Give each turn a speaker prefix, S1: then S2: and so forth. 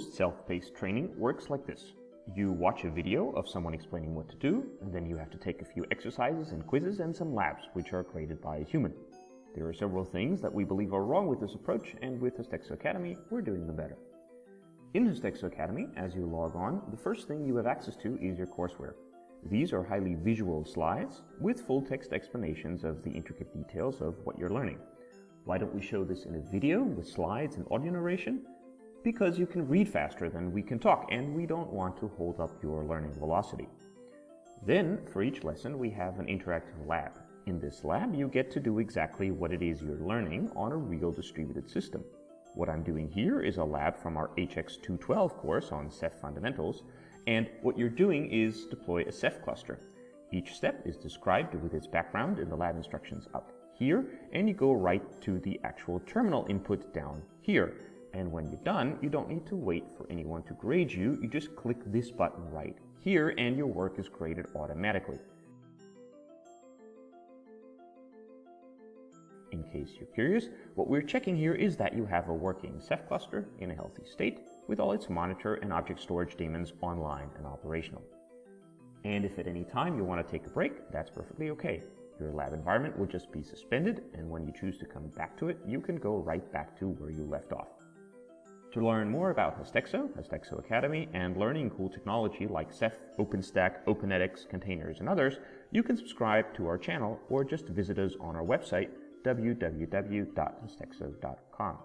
S1: Self-paced training works like this. You watch a video of someone explaining what to do, and then you have to take a few exercises and quizzes and some labs, which are created by a human. There are several things that we believe are wrong with this approach, and with Hastexo Academy, we're doing them better. In Hastexo Academy, as you log on, the first thing you have access to is your courseware. These are highly visual slides with full text explanations of the intricate details of what you're learning. Why don't we show this in a video with slides and audio narration? Because you can read faster than we can talk, and we don't want to hold up your learning velocity. Then, for each lesson, we have an interactive lab. In this lab, you get to do exactly what it is you're learning on a real distributed system. What I'm doing here is a lab from our HX212 course on Ceph Fundamentals, and what you're doing is deploy a Ceph cluster. Each step is described with its background in the lab instructions up here, and you go right to the actual terminal input down here. And when you're done, you don't need to wait for anyone to grade you, you just click this button right here and your work is graded automatically. In case you're curious, what we're checking here is that you have a working Ceph cluster in a healthy state with all its monitor and object storage daemons online and operational. And if at any time you want to take a break, that's perfectly okay. Your lab environment will just be suspended, and when you choose to come back to it, you can go right back to where you left off. To learn more about Hastexo, Hastexo Academy, and learning cool technology like Ceph, OpenStack, OpenEdX, containers, and others, you can subscribe to our channel or just visit us on our website, www.hastexo.com.